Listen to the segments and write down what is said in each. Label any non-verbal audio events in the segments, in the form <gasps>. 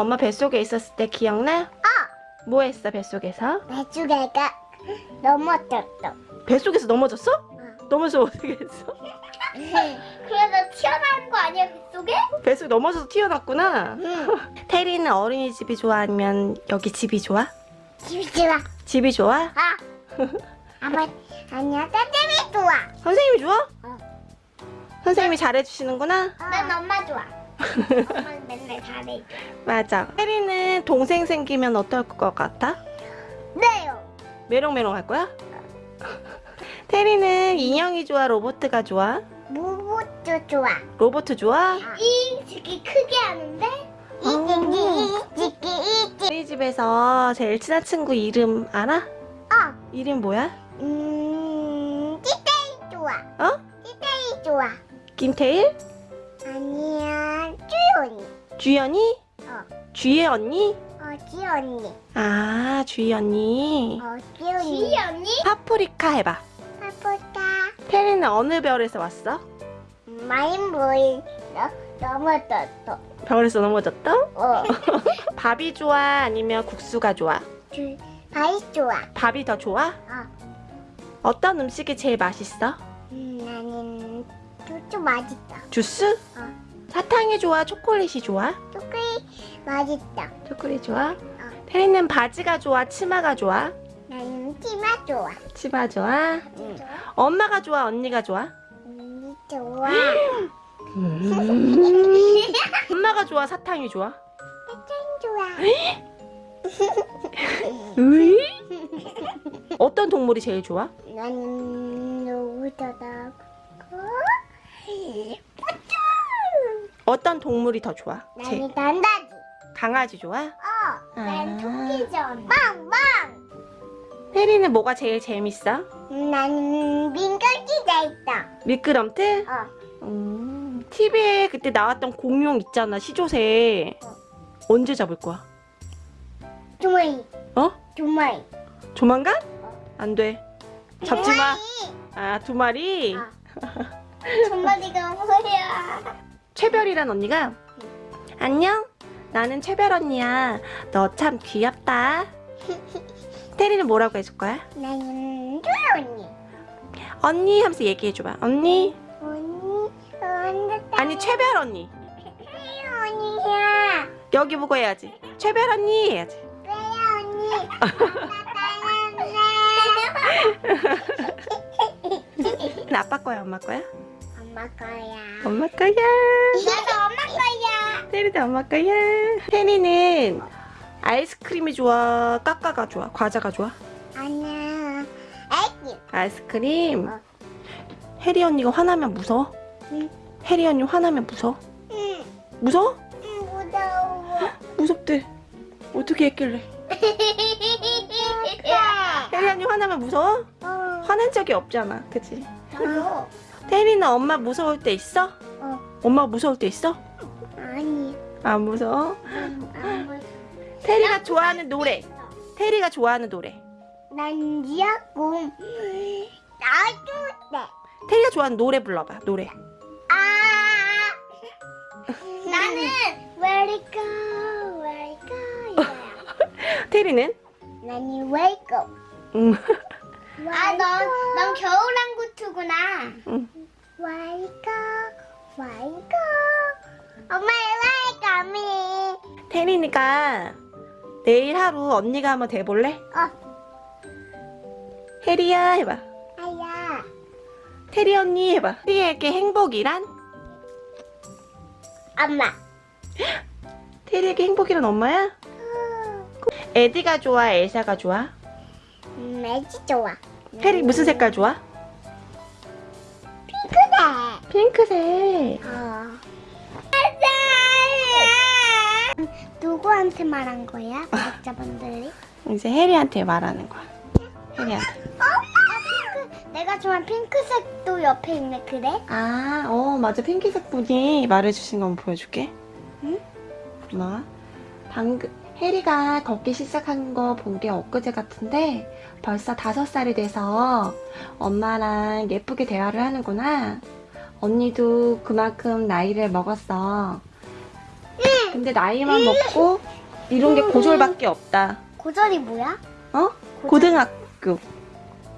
엄마 뱃속에 있었을 때 기억나? 어. 뭐 했어 뱃속에서? 배추개가 넘어졌어. 뱃속에서 넘어졌어? 넘어져 어떻게 했어? <laughs> 그래서 튀어나온 거 아니야 뱃속에? 뱃속에 넘어져서 튀어났구나 응. <laughs> 테리는 어린이집이 좋아 아니면 여기 집이 좋아? 집이 좋아. 집이 좋아? 아. 아빠 아니야 선생님이 좋아. 선생님이 좋아? 어. 선생님이 잘해주시는구나? 난 엄마 좋아. 엄마는 맨날 잘해. 맞아 테리는 동생 생기면 어떨 것 같아? 네요. 메롱메롱 할 거야? <laughs> 테리는 인형이 좋아 로보트가 좋아? 무부도 좋아. 로보트 좋아? 이 새끼 크게 하는데 이 새끼 이 새끼 이 새끼. 우리 집에서 제일 친한 친구 이름 알아? 어. 이름 뭐야? 음. 찌떼이 좋아. 어? 찌떼이 좋아. 김태일? 주연이? 어. 주혜 언니? 어 지연이. 아 주희 언니 어 지연이. 지연이? 파프리카 해봐 파포타. 테리는 어느 별에서 왔어? 마인보이 너 넘어졌어. 별에서 넘어졌다? 어. <laughs> 밥이 좋아 아니면 국수가 좋아? 주 밥이 좋아. 밥이 더 좋아? 어. 어떤 음식이 제일 맛있어? 음, 나는 쭈쭈 맛있다. 주스? 어. 사탕이 좋아? 초콜릿이 좋아? 초콜릿 맛있다. 초콜릿 좋아? 테리는 바지가 좋아? 치마가 좋아? 나는 치마 좋아. 치마 좋아? 응. 엄마가 좋아? 언니가 좋아? 언니 좋아. <laughs> 엄마가 좋아? 사탕이 좋아? 사탕 좋아. 으이? <laughs> 어떤 동물이 제일 좋아? 나는 누구더라? 어떤 동물이 더 좋아? 제, 나는 단다지. 강아지 좋아? 어. 아. 난 토끼전. 빵빵. 테리는 뭐가 제일 재밌어? 나는 민간기자 있다. 미끄럼틀? 어. 음, TV에 그때 나왔던 공룡 있잖아 시조새 언제 잡을 거야? 조마이. 어? 조마이. 조만간? 안 돼. 잡지 마. 조마이. 아, 두 마리. 아. 조마리가 뭐야? 최별이란 언니가 안녕. 나는 최별 언니야. 너 참 귀엽다. <laughs> 테리는 뭐라고 해줄 거야? 나는 조이 언니. 언니 하면서 얘기해 줘봐. 언니. 언니. 언니. 아니 최별 언니. 언니야. 여기 보고 해야지. 최별 언니 해야지. 왜야 언니? <laughs> 아빠 거야, 엄마 거야? 엄마 거야. 엄마 거야. 나도 엄마 거야. 테리도 엄마 거야. 테리는 아이스크림이 좋아, 까까가 좋아, 과자가 좋아? 아니야. 애기. 아이스크림. 어. 혜리 언니가 화나면 무서워? 응. 혜리 언니 화나면 무서워? 응. 무서워? 응, 무서워. 무섭대. 어떻게 했길래? <laughs> 아. 혜리 언니 화나면 무서워? 어. 화난 적이 없잖아, 그치? 어. 테리는 엄마 무서울 때 있어? 어. 엄마 무서울 때 있어? 아니. 안 무서워? 난, 안 무서워. 테리가 좋아하는 노래. 테리가 좋아하는 노래. 난 지하고 나도 돼. 테리가 좋아하는 노래 불러봐, 노래. 아. 나는 Where it go, Where it go 이거야. <laughs> 테리는? 나는 Where it go. 음. 아, 넌, 넌 겨울왕구트구나. 응. Where it go, Where it go. 엄마, Where it go, 미. 테리니까 내일 하루 언니가 한번 돼볼래? 어, 혜리야 해봐. 아야. 테리 언니 해봐. 테리에게 행복이란? 엄마. <gasps> 테리에게 행복이란 엄마야? 에디가 좋아, 엘사가 좋아? 음, 애지 좋아. 혜리 무슨 색깔 좋아? 핑크색. 어. 누구한테 말한 거야? 구독자분들이? 이제 혜리한테 말하는 거야. 혜리한테. 엄마! 핑크. 내가 좋아하는 핑크색도 옆에 있네, 그래? 아, 어, 맞아. 핑크색 분이 말해주신 거 한번 보여줄게. 응? 엄마. 방금, 혜리가 걷기 시작한 거 본 게 엊그제 같은데 벌써 다섯 살이 돼서 엄마랑 예쁘게 대화를 하는구나. 언니도 그만큼 나이를 먹었어. 근데 나이만 먹고 이런 게 고졸밖에 없다. 고절이 뭐야? 어? 고등학교.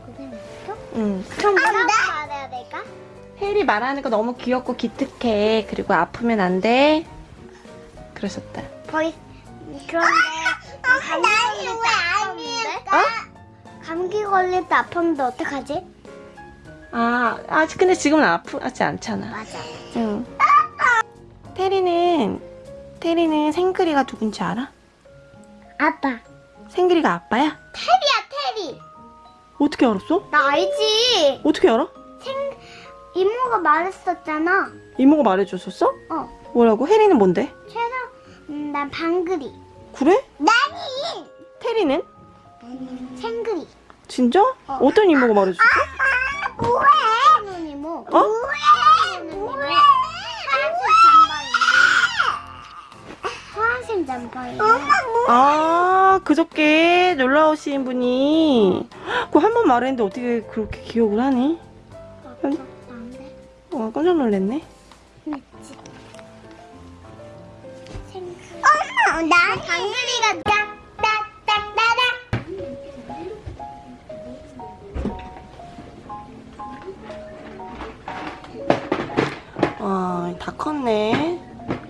고등학교? 응. 그럼 뭐라고 말해야 될까? 혜리 말하는 거 너무 귀엽고 기특해. 그리고 아프면 안 돼. 그러셨다. 거의 그런데 감기 걸릴 때 아팠는데? 어? 감기 걸릴 때 아팠는데 어떡하지? 아, 아 근데 지금은 아프지 않잖아. 맞아. 응. 테리는 테리는 생그리가 누군지 알아? 아빠. 생그리가 아빠야? 테리야 테리. 어떻게 알았어? 나 알지. 어떻게 알아? 이모가 말했었잖아. 이모가 말해줬었어? 어. 뭐라고? 혜리는 뭔데? 최나 음, 난 방글이. 그래? 나니. 테리는? 생글이. 진짜? 어. 어. 떤 이모가 말해줬어? 아, 뭐해? 는 이모. 어? 뭐해? 뭐해? 파란색 잠바인데. 파란색 잠바인데. 엄마 뭐? 아 그저께 놀러 오신 분이 그거 한번 말했는데 어떻게 그렇게 기억을 하니? 안돼. 어 깜짝 놀랐네. 엄마, 나 방글이가 와 다 컸네.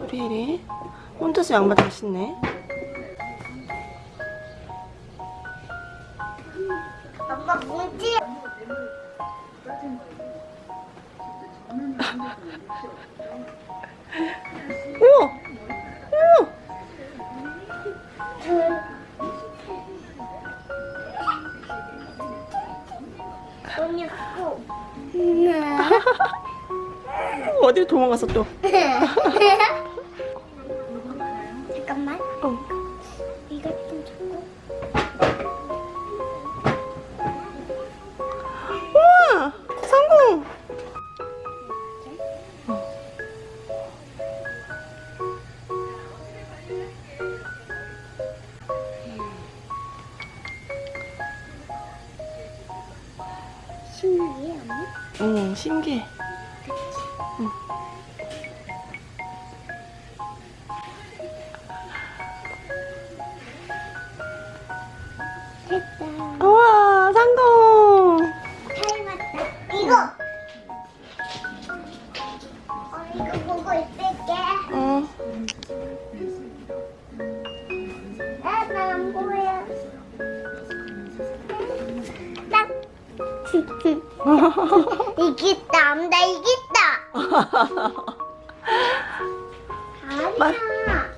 우리 혜리. 혼자서 양말 다 신네 어디로 도망갔어 또 <laughs> 이겼다. 나 이겼다. 아니야.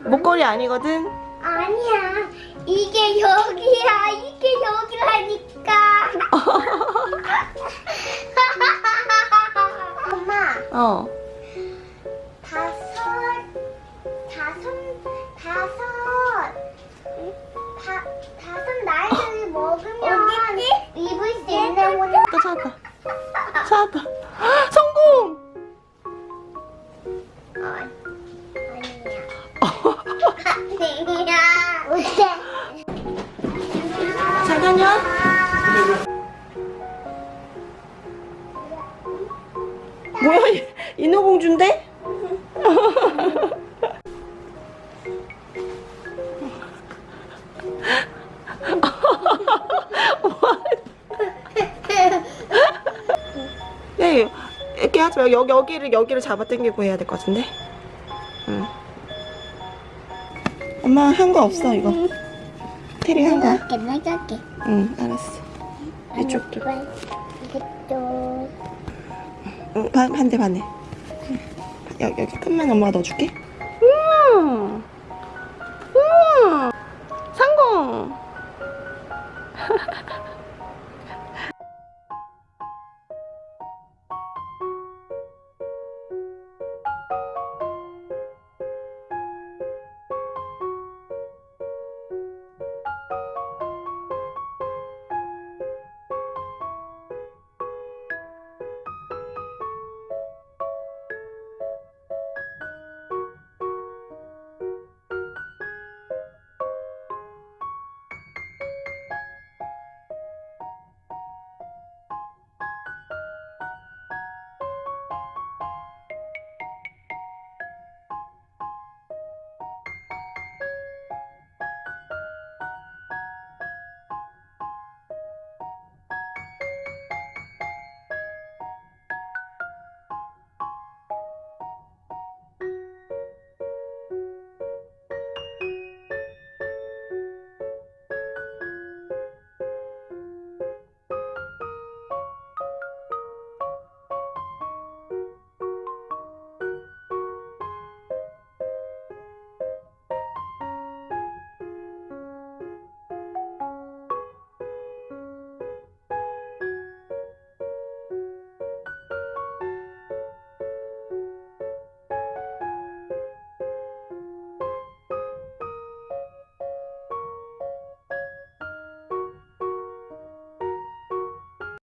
목걸이 아니거든 아니야. 이게 여기야. 이게 여기라니까. <laughs> 엄마, 어 어때? 잠깐요 뭐야 이- 인어공주인데? <laughs> 네 이렇게 하지 말고 여기, 여기를 여기를 잡아 당기고 해야 될 것 같은데 응. 엄마 한 거 없어 이거. 테리 한거 내가 내가 할게. 응 알았어. 이쪽도. 이것도. 응, 반, 반대 반대. 여기, 여기 끝만 엄마가 넣어줄게